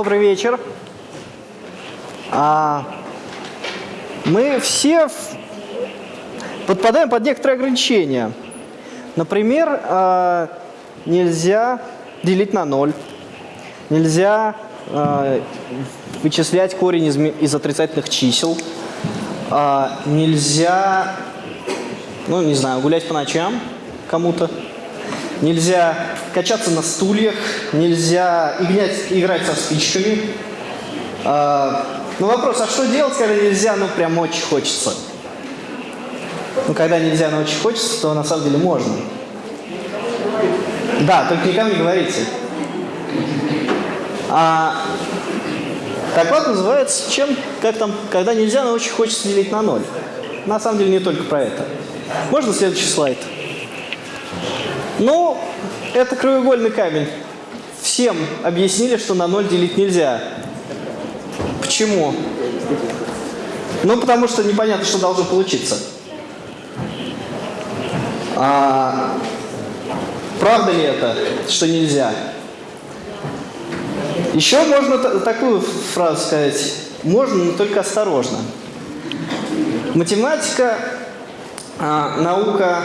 Добрый вечер. А, мы все в- подпадаем под некоторые ограничения. Например, а, нельзя делить на ноль. Нельзя а, вычислять корень из, из отрицательных чисел. А, нельзя, ну не знаю, гулять по ночам кому-то. Нельзя качаться на стульях, нельзя играть, играть со спичками. А, ну вопрос, а что делать, когда нельзя, ну прям очень хочется? Ну когда нельзя, но очень хочется, то на самом деле можно. Да, только никому не говорите. А, вот называется, чем, как там, когда нельзя, но очень хочется делить на ноль. На самом деле не только про это. Можно следующий слайд? Ну, это краеугольный камень. Всем объяснили, что на ноль делить нельзя. Почему? Ну, потому что непонятно, что должно получиться. А, правда ли это, что нельзя? Еще можно та- такую фразу сказать. Можно, но только осторожно. Математика наука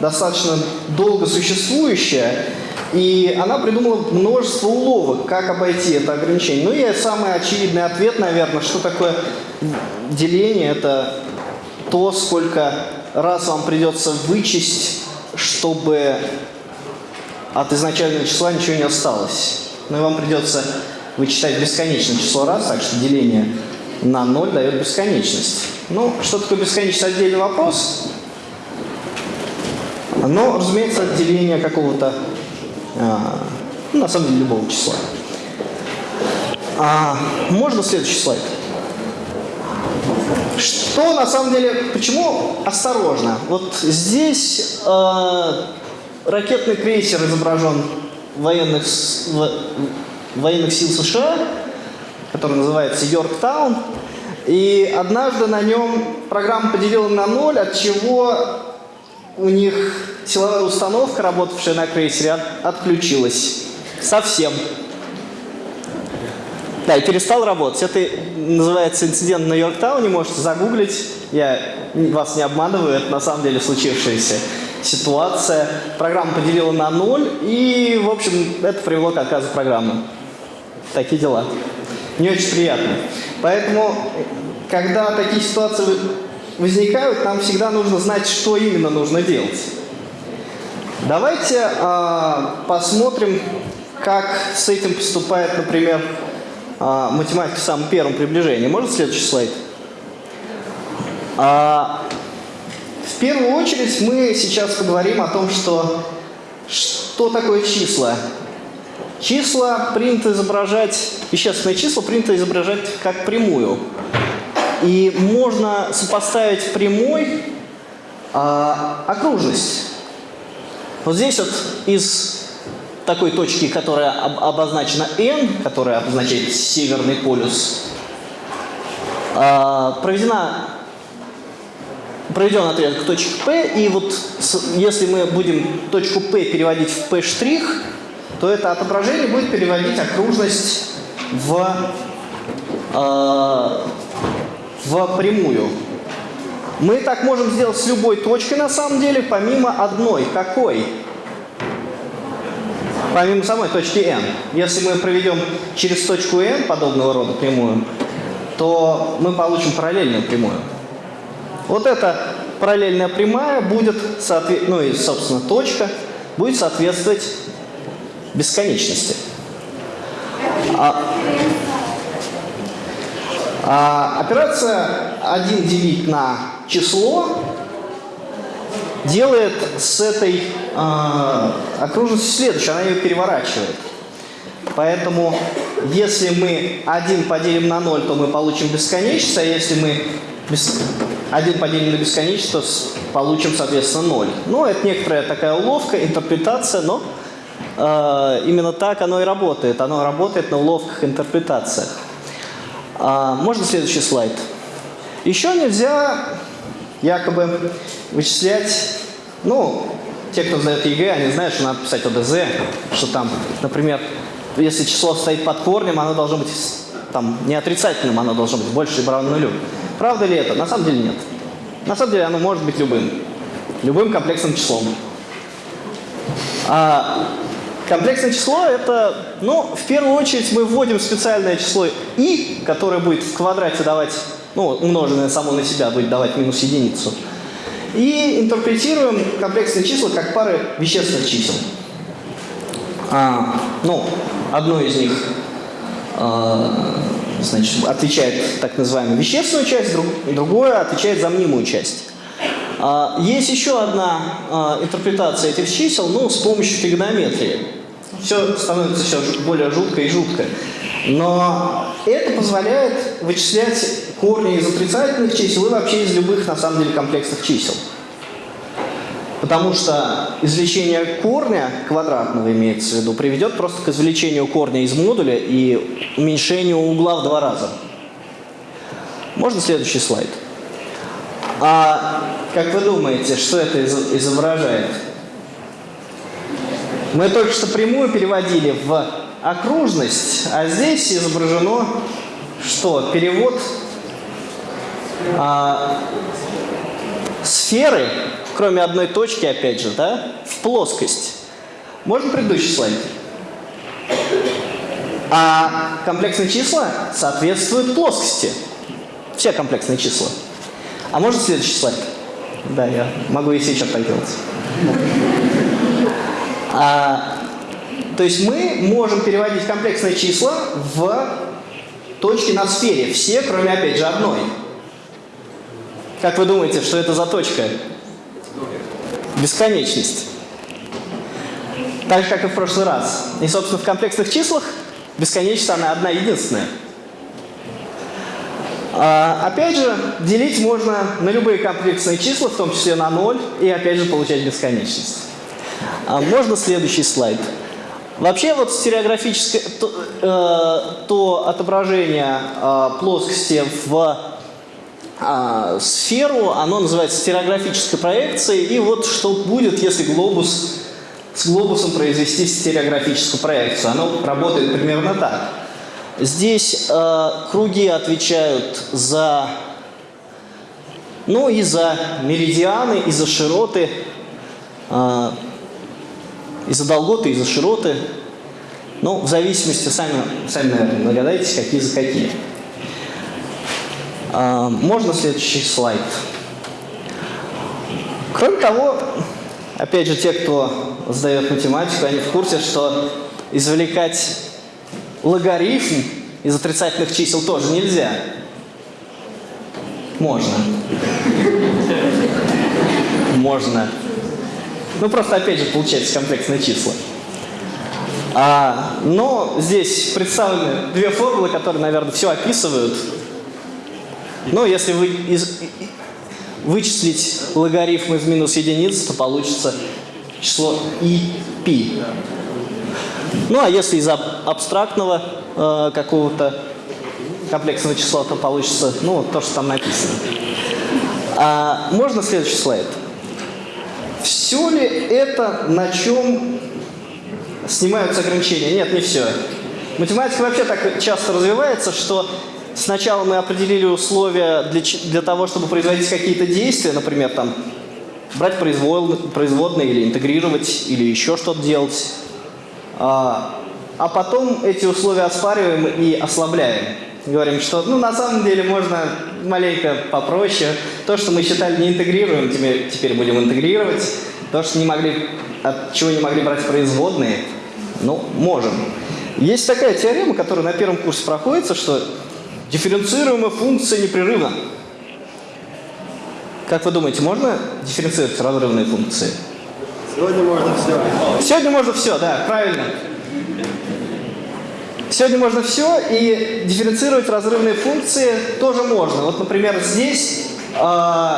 достаточно долго существующая, и она придумала множество уловок, как обойти это ограничение. Ну и самый очевидный ответ, наверное, что такое деление, это то, сколько раз вам придется вычесть, чтобы от изначального числа ничего не осталось. Ну и вам придется вычитать бесконечное число раз, так что деление на 0 дает бесконечность. Ну, что такое бесконечность, отдельный вопрос. Но, разумеется, деление какого-то, а, ну, на самом деле, любого числа. А, можно следующий слайд? Что на самом деле, почему осторожно? Вот здесь э, ракетный крейсер изображен военных, с- в- военных сил США, который называется Йорктаун. И однажды на нем программа поделила на ноль, от чего у них силовая установка, работавшая на крейсере, от- отключилась. Совсем. Да, и перестал работать. Это называется инцидент на Йорктауне, можете загуглить. Я вас не обманываю, это на самом деле случившаяся ситуация. Программа поделила на ноль, и, в общем, это привело к отказу программы. Такие дела. Не очень приятно. Поэтому, когда такие ситуации возникают, нам всегда нужно знать, что именно нужно делать. Давайте а, посмотрим, как с этим поступает, например, а, математика в самом первом приближении. Можно следующий слайд? А, в первую очередь мы сейчас поговорим о том, что, что такое числа. Числа принято изображать, вещественные числа принято изображать как прямую. И можно сопоставить прямой а, окружность. Вот здесь вот из такой точки, которая об- обозначена N, которая обозначает северный полюс, а, проведена проведен отрезок точки P, и вот если мы будем точку P переводить в P', то это отображение будет переводить окружность в, э, в прямую. Мы так можем сделать с любой точкой на самом деле, помимо одной. Какой? Помимо самой точки N. Если мы проведем через точку N подобного рода прямую, то мы получим параллельную прямую. Вот эта параллельная прямая будет, ну и, собственно, точка, будет соответствовать бесконечности. А, а операция 1 делить на число делает с этой а, окружностью следующее, она ее переворачивает. Поэтому, если мы 1 поделим на 0, то мы получим бесконечность, а если мы бес- 1 поделим на бесконечность, то получим, соответственно, 0. Ну, это некоторая такая уловка, интерпретация, но э, именно так оно и работает. Оно работает на уловках, интерпретациях. А, можно следующий слайд? Еще нельзя якобы вычислять, ну, те, кто сдает ЕГЭ, они знают, что надо писать ОДЗ, что там, например, если число стоит под корнем, оно должно быть там, не отрицательным, оно должно быть больше или равно нулю. Правда ли это? На самом деле нет. На самом деле оно может быть любым. Любым комплексным числом. А комплексное число это, ну, в первую очередь мы вводим специальное число i, которое будет в квадрате давать, ну, умноженное само на себя будет давать минус единицу. И интерпретируем комплексные числа как пары вещественных чисел. А, ну, одно из них а, значит, отвечает так называемую вещественную часть, друг, другое отвечает за мнимую часть. А, есть еще одна а, интерпретация этих чисел, ну, с помощью тригонометрии. Все становится все более жутко и жутко. Но это позволяет вычислять корни из отрицательных чисел и вообще из любых, на самом деле, комплексных чисел. Потому что извлечение корня квадратного, имеется в виду, приведет просто к извлечению корня из модуля и уменьшению угла в два раза. Можно следующий слайд? А как вы думаете, что это изображает? Мы только что прямую переводили в окружность, а здесь изображено что? Перевод а, сферы кроме одной точки, опять же, да, в плоскость. Можно предыдущий слайд? А комплексные числа соответствуют плоскости. Все комплексные числа. А можно следующий слайд? Да, я могу и сейчас так делать. А, то есть мы можем переводить комплексные числа в точки на сфере. Все, кроме, опять же, одной. Как вы думаете, что это за точка? бесконечность. Так же, как и в прошлый раз. И, собственно, в комплексных числах бесконечность, она одна единственная. А, опять же, делить можно на любые комплексные числа, в том числе на ноль, и опять же получать бесконечность. А, можно следующий слайд. Вообще вот стереографическое, то, э, то отображение э, плоскости в а, сферу, оно называется стереографической проекцией. И вот что будет, если глобус с глобусом произвести стереографическую проекцию. Оно работает примерно так. Здесь э, круги отвечают за, ну и за меридианы, и за широты, э, и за долготы, и за широты. Ну, в зависимости, сами, сами наверное, догадайтесь, какие за какие. А, можно следующий слайд? Кроме того, опять же, те, кто сдает математику, они в курсе, что извлекать логарифм из отрицательных чисел тоже нельзя. Можно. Можно. Ну, просто, опять же, получается комплексные числа. А, но здесь представлены две формулы, которые, наверное, все описывают. Но если вы из, вычислить логарифм из минус единицы, то получится число и π. Ну а если из абстрактного э, какого-то комплексного числа, то получится ну, то, что там написано. А, можно следующий слайд? Все ли это на чем снимаются ограничения? Нет, не все. Математика вообще так часто развивается, что Сначала мы определили условия для, для того, чтобы производить какие-то действия, например, там, брать производные или интегрировать, или еще что-то делать. А, а потом эти условия оспариваем и ослабляем. Говорим, что ну, на самом деле можно маленько попроще. То, что мы считали не интегрируем, теперь, теперь будем интегрировать. То, что не могли, от чего не могли брать производные, ну, можем. Есть такая теорема, которая на первом курсе проходится, что Дифференцируемая функция непрерывна. Как вы думаете, можно дифференцировать разрывные функции? Сегодня можно все. Сегодня можно все, да, правильно. Сегодня можно все, и дифференцировать разрывные функции тоже можно. Вот, например, здесь, э,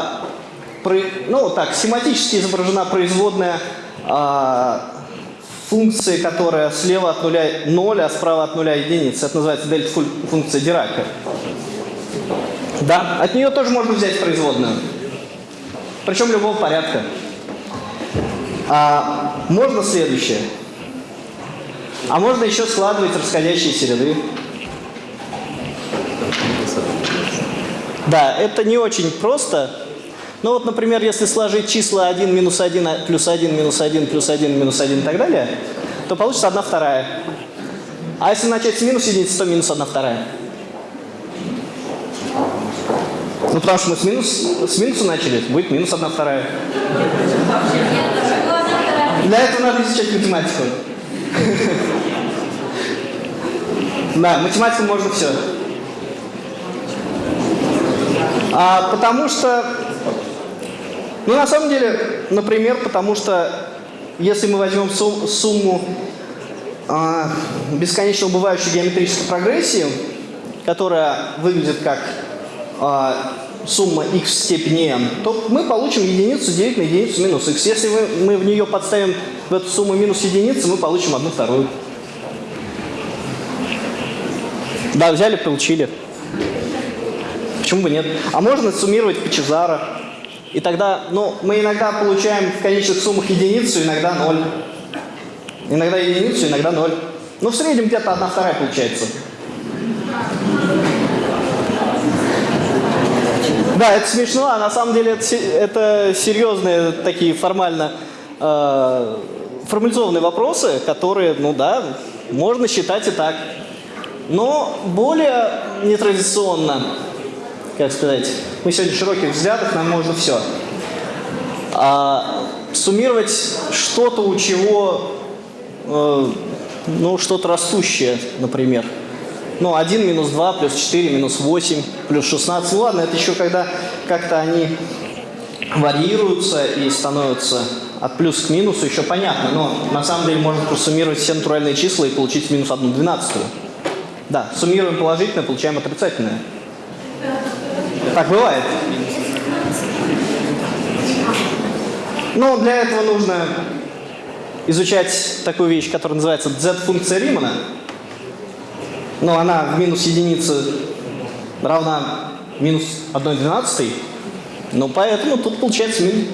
при, ну так, семантически изображена производная э, функции, которая слева от нуля 0, а справа от нуля единица. Это называется дельта-функция Дирака. Да, от нее тоже можно взять производную. Причем любого порядка. А, можно следующее. А можно еще складывать расходящиеся ряды. Да, это не очень просто. Ну вот, например, если сложить числа 1, минус 1, а- плюс 1, минус 1, плюс 1, минус 1 и так далее, то получится 1 вторая. А если начать с минус единицы, то минус 1 вторая. Ну, потому что мы с, минус, с минуса начали, будет минус 1 вторая. Для этого надо изучать математику. Да, математику можно все. А, потому что, ну на самом деле, например, потому что если мы возьмем сум- сумму а, бесконечно убывающей геометрической прогрессии, которая выглядит как а, сумма x в степени n, то мы получим единицу делить на единицу минус x. Если мы, мы в нее подставим в эту сумму минус единицы, мы получим одну вторую. Да, взяли, получили. Почему бы нет? А можно суммировать по Чезаро. И тогда, ну, мы иногда получаем в конечных суммах единицу, иногда ноль. Иногда единицу, иногда ноль. Ну, в среднем где-то одна вторая получается. Да, это смешно, а на самом деле это, это серьезные такие формально э, формализованные вопросы, которые, ну да, можно считать и так. Но более нетрадиционно, как сказать, мы сегодня широких взглядов, нам можно все. А суммировать что-то, у чего, э, ну, что-то растущее, например. Ну, 1 минус 2 плюс 4 минус 8 плюс 16. Ну ладно, это еще когда как-то они варьируются и становятся от плюс к минусу, еще понятно. Но на самом деле можно просуммировать все натуральные числа и получить минус 1 двенадцатую. Да, суммируем положительное, получаем отрицательное. Так бывает. Но для этого нужно изучать такую вещь, которая называется z-функция Римана. Но она в минус единицы равна минус 1 двенадцатой. Ну, поэтому тут получается минус...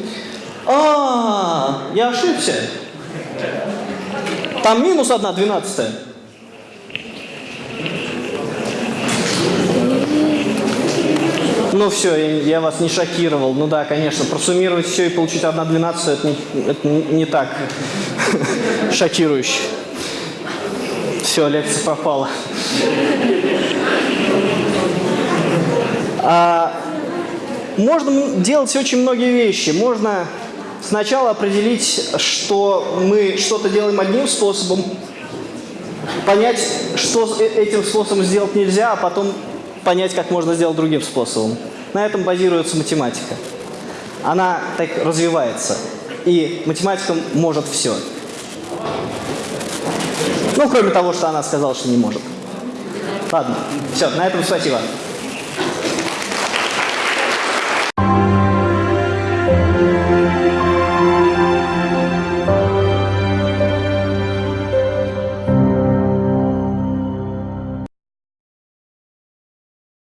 А, я ошибся. Там минус 1 Ну все, я, вас не шокировал. Ну да, конечно, просуммировать все и получить 1 двенадцатая, это не, это не- так шокирующе. Все, лекция пропала. А, можно делать очень многие вещи. Можно сначала определить, что мы что-то делаем одним способом, понять, что э- этим способом сделать нельзя, а потом понять, как можно сделать другим способом. На этом базируется математика. Она так развивается. И математика может все. Ну, кроме того, что она сказала, что не может. Ладно, все, на этом спасибо.